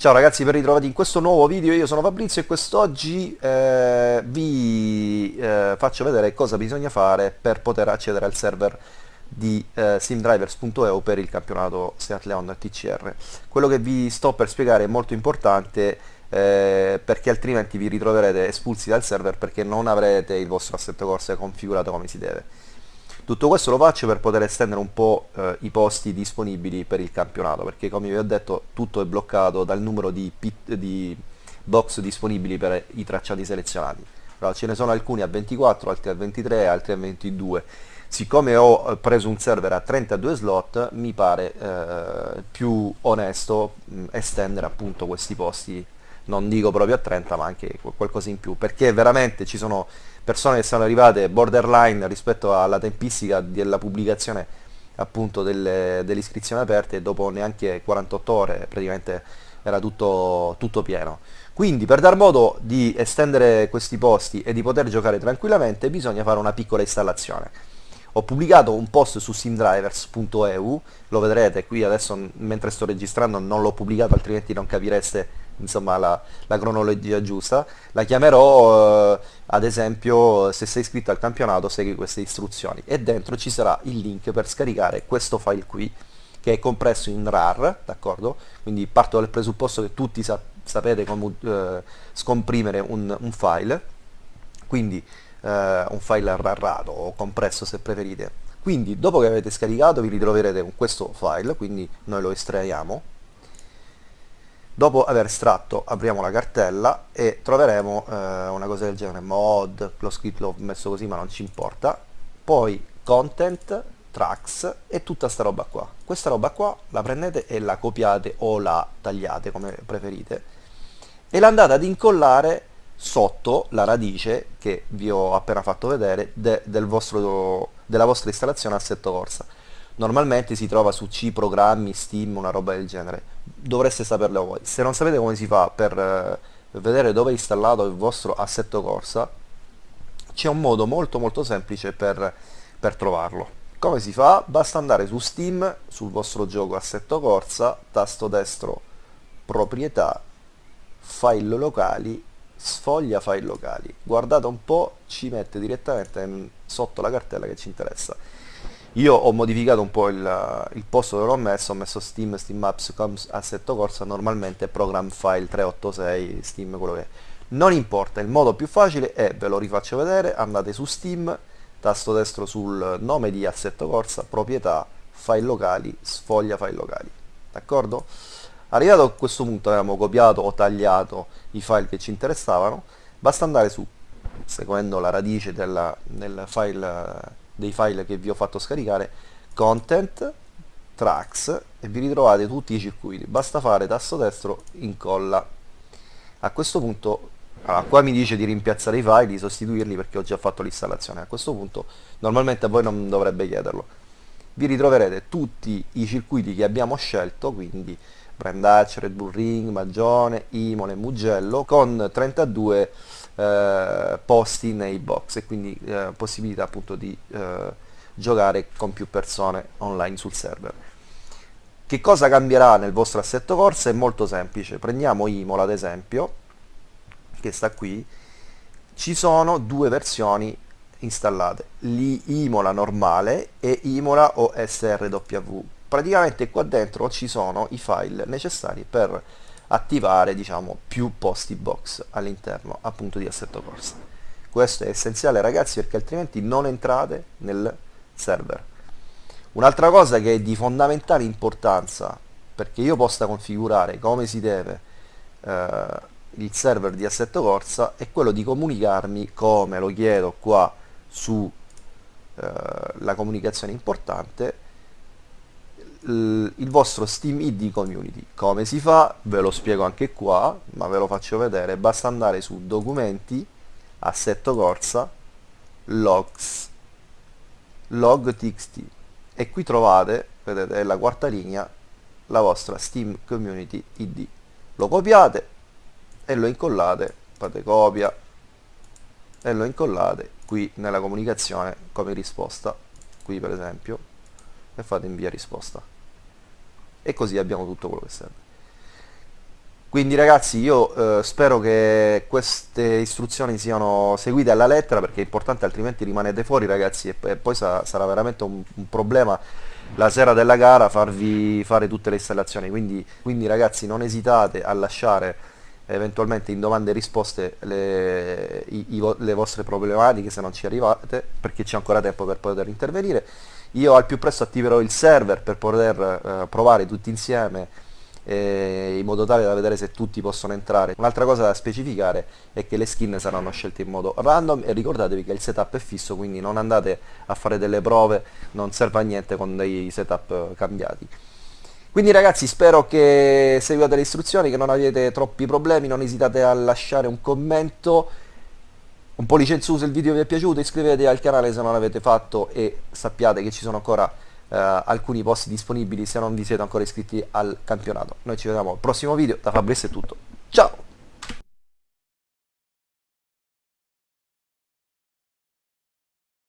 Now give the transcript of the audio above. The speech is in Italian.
Ciao ragazzi, ben ritrovati in questo nuovo video, io sono Fabrizio e quest'oggi eh, vi eh, faccio vedere cosa bisogna fare per poter accedere al server di eh, simdrivers.eu per il campionato Seat Leon TCR. Quello che vi sto per spiegare è molto importante eh, perché altrimenti vi ritroverete espulsi dal server perché non avrete il vostro assetto corsa configurato come si deve. Tutto questo lo faccio per poter estendere un po' eh, i posti disponibili per il campionato, perché come vi ho detto tutto è bloccato dal numero di, pit, di box disponibili per i tracciati selezionati. Allora, ce ne sono alcuni a 24, altri a 23, altri a 22. Siccome ho eh, preso un server a 32 slot, mi pare eh, più onesto mh, estendere appunto questi posti non dico proprio a 30 ma anche qualcosa in più perché veramente ci sono persone che sono arrivate borderline rispetto alla tempistica della pubblicazione appunto delle, delle iscrizioni aperte e dopo neanche 48 ore praticamente era tutto, tutto pieno. Quindi per dar modo di estendere questi posti e di poter giocare tranquillamente bisogna fare una piccola installazione. Ho pubblicato un post su simdrivers.eu lo vedrete qui adesso mentre sto registrando non l'ho pubblicato altrimenti non capireste insomma la, la, cronologia giusta, la chiamerò eh, ad esempio se sei iscritto al campionato segui queste istruzioni e dentro ci sarà il link per scaricare questo file qui che è compresso in RAR, d'accordo? Quindi parto dal presupposto che tutti sa sapete come eh, scomprimere un, un, file, quindi eh, un file RARato o compresso se preferite. Quindi dopo che avete scaricato vi ritroverete con questo file, quindi noi lo estraiamo Dopo aver estratto apriamo la cartella e troveremo eh, una cosa del genere, mod, l'ho scritto, l'ho messo così ma non ci importa, poi content, tracks e tutta sta roba qua. Questa roba qua la prendete e la copiate o la tagliate come preferite e la andate ad incollare sotto la radice che vi ho appena fatto vedere de, del vostro, della vostra installazione assetto corsa normalmente si trova su C programmi, Steam, una roba del genere. Dovreste saperlo voi. Se non sapete come si fa per eh, vedere dove è installato il vostro assetto corsa, c'è un modo molto molto semplice per, per trovarlo. Come si fa? Basta andare su Steam, sul vostro gioco assetto corsa, tasto destro proprietà, file locali, sfoglia file locali. Guardate un po', ci mette direttamente sotto la cartella che ci interessa io ho modificato un po' il, il posto dove l'ho messo, ho messo Steam, Steam Apps, Coms, Assetto Corsa, normalmente Program File 386, Steam, quello che è. Non importa, il modo più facile è, ve lo rifaccio vedere, andate su Steam, tasto destro sul nome di Assetto Corsa, proprietà, file locali, sfoglia file locali. D'accordo? Arrivato a questo punto abbiamo copiato o tagliato i file che ci interessavano, basta andare su, seguendo la radice della, del file dei file che vi ho fatto scaricare content tracks e vi ritrovate tutti i circuiti. Basta fare tasto destro incolla. A questo punto allora, qua mi dice di rimpiazzare i file di sostituirli perché ho già fatto l'installazione. A questo punto normalmente a voi non dovrebbe chiederlo. Vi ritroverete tutti i circuiti che abbiamo scelto quindi Brandaccio, Red Bull Ring, Magione, Imole, Mugello con 32 eh, posti nei box e quindi eh, possibilità appunto di eh, giocare con più persone online sul server. Che cosa cambierà nel vostro assetto corsa? È molto semplice, prendiamo Imola ad esempio, che sta qui, ci sono due versioni installate, l'Imola normale e Imola OSRW. Praticamente qua dentro ci sono i file necessari per attivare diciamo, più posti box all'interno appunto di assetto corsa. Questo è essenziale ragazzi perché altrimenti non entrate nel server. Un'altra cosa che è di fondamentale importanza perché io possa configurare come si deve eh, il server di assetto corsa è quello di comunicarmi come lo chiedo qua su eh, comunicazione importante il vostro Steam ID Community. Come si fa? Ve lo spiego anche qua, ma ve lo faccio vedere. Basta andare su Documenti, Assetto Corsa, Logs, Log TXT e qui trovate, vedete, è la quarta linea, la vostra Steam Community ID. Lo copiate e lo incollate, fate copia e lo incollate qui nella comunicazione come risposta, qui per esempio, e fate invia risposta e così abbiamo tutto quello che serve Quindi ragazzi io eh, spero che queste istruzioni siano seguite alla lettera perché è importante altrimenti rimanete fuori ragazzi e, e poi sa sarà veramente un, un, problema la sera della gara farvi fare tutte le installazioni. Quindi, quindi ragazzi non esitate a lasciare eventualmente in domande e risposte le, i, i, le vostre problematiche se non ci arrivate perché c'è ancora tempo per poter intervenire. Io al più presto attiverò il server per poter eh, provare tutti insieme eh, in modo tale da vedere se tutti possono entrare. Un'altra cosa da specificare è che le skin saranno scelte in modo random e ricordatevi che il setup è fisso, quindi non andate a fare delle prove, non serve a niente con dei setup cambiati. Quindi ragazzi spero che seguiate le istruzioni, che non avete troppi problemi, non esitate a lasciare un commento, un pollice in su se il video vi è piaciuto, iscrivetevi al canale se non l'avete fatto e sappiate che ci sono ancora eh, alcuni posti disponibili se non vi siete ancora iscritti al campionato. Noi ci vediamo al prossimo video, da Fabrizio è tutto, ciao!